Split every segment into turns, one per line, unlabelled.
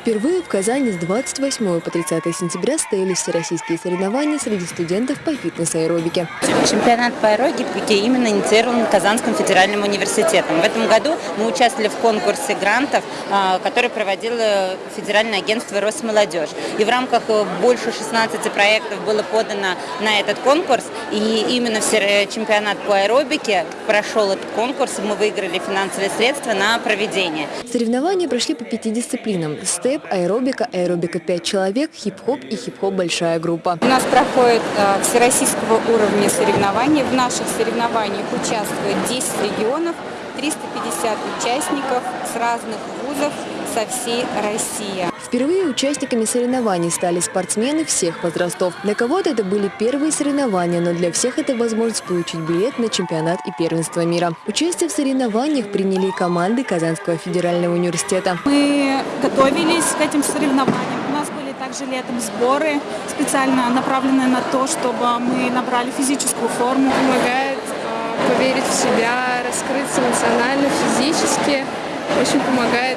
Впервые в Казани с 28 по 30 сентября состоялись всероссийские соревнования среди студентов по фитнес-аэробике.
Чемпионат по аэробике именно инициирован Казанским федеральным университетом. В этом году мы участвовали в конкурсе грантов, а, который проводило Федеральное агентство «Росмолодежь». И в рамках э, больше 16 проектов было подано на этот конкурс. И именно чемпионат по аэробике прошел этот конкурс, и мы выиграли финансовые средства на проведение.
Соревнования прошли по пяти дисциплинам – степ, аэробика, аэробика 5 человек, хип-хоп и хип-хоп большая группа.
У нас проходит э, всероссийского уровня соревнований. В наших соревнованиях участвует 10 регионов, 350 участников с разных вузов со всей России.
Впервые участниками соревнований стали спортсмены всех возрастов. Для кого-то это были первые соревнования, но для всех это возможность получить билет на чемпионат и первенство мира. Участие в соревнованиях приняли команды Казанского федерального университета.
Мы готовились к этим соревнованиям. У нас были также летом сборы, специально направленные на то, чтобы мы набрали физическую форму.
Помогает э, поверить в себя, раскрыться эмоционально, физически. Очень помогает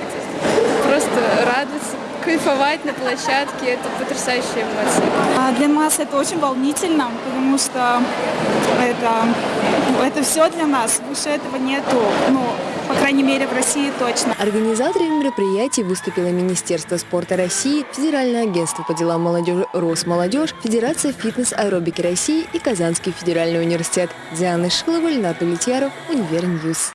кайфовать на площадке, это потрясающие эмоции.
А для нас это очень волнительно, потому что это, это все для нас, выше этого нету, ну, по крайней мере, в России точно.
Организаторами мероприятий выступило Министерство спорта России, Федеральное агентство по делам молодежи «Росмолодежь», Федерация фитнес-аэробики России и Казанский федеральный университет. Диана Шилова, Ленат Улетьяров, Univer News.